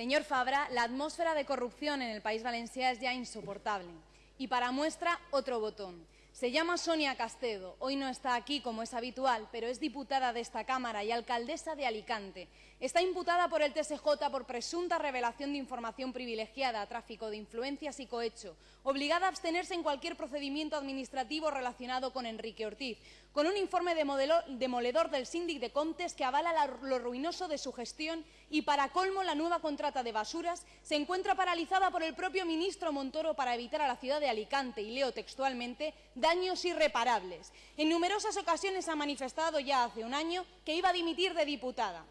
Señor Fabra, la atmósfera de corrupción en el país valenciano es ya insoportable. Y para muestra, otro botón. Se llama Sonia Castedo. Hoy no está aquí como es habitual, pero es diputada de esta Cámara y alcaldesa de Alicante. Está imputada por el TSJ por presunta revelación de información privilegiada, tráfico de influencias y cohecho, obligada a abstenerse en cualquier procedimiento administrativo relacionado con Enrique Ortiz, con un informe demoledor del síndic de Contes que avala lo ruinoso de su gestión y, para colmo, la nueva contrata de basuras se encuentra paralizada por el propio ministro Montoro para evitar a la ciudad de Alicante, y leo textualmente, daños irreparables. En numerosas ocasiones ha manifestado ya hace un año que iba a dimitir de diputada.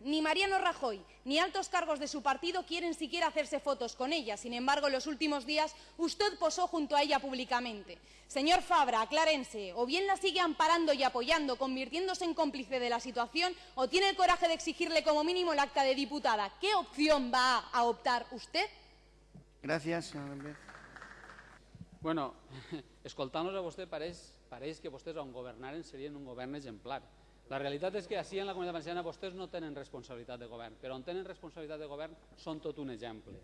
Ni Mariano Rajoy ni altos cargos de su partido quieren siquiera hacerse fotos con ella. Sin embargo, en los últimos días usted posó junto a ella públicamente. Señor Fabra, aclárense, o bien la sigue amparando y apoyando, convirtiéndose en cómplice de la situación, o tiene el coraje de exigirle como mínimo el acta de diputada. ¿Qué opción va a optar usted? Gracias, señor López. Bueno, escoltant-los a vostè pareix, pareix que vostès on governaren serien un govern exemplar. La realitat és que així en la Comunitat Valenciana vostès no tenen responsabilitat de govern, però on tenen responsabilitat de govern són tot un exemple.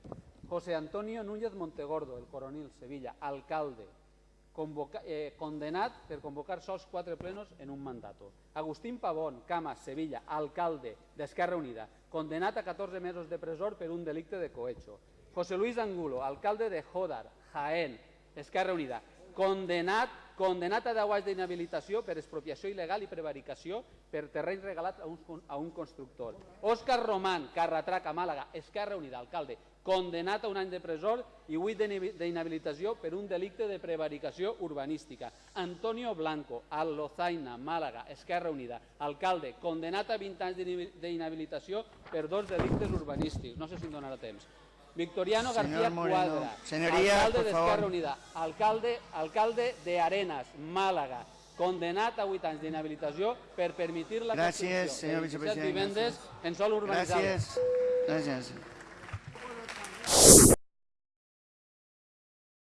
José Antonio Núñez Montegordo, el coronil, Sevilla, alcalde, convoca, eh, condenat per convocar sols quatre plenos en un mandato. Agustín Pavón, Camas, Sevilla, alcalde d'Esquerra Unida, condenat a 14 mesos de presó per un delicte de cohecho. José Luis Angulo, alcalde de Jodar, Jaén, Esquerra Unida, condenat, condenat a 10 anys d'inhabilitació per expropiació il·legal i prevaricació per terreny regalat a un, a un constructor. Òscar Román, Carratrac, a Màlaga, Esquerra Unida, alcalde, condenat a un any de presó i 8 d'inhabilitació per un delicte de prevaricació urbanística. Antonio Blanco, a Lozaina, Màlaga, Esquerra Unida, alcalde, condenat a 20 anys d'inhabilitació per dos delictes urbanístics. No sé si em donarà temps. Victoriano García Cuadra, alcalde de Esquerra Unida, alcalde, alcalde de Arenas, Málaga, condenat a 8 anys d'inhabilitació per permitir la Gràcies, senyor vicepresident. vivendes en sol urbanitzable. Gràcies. Gràcies.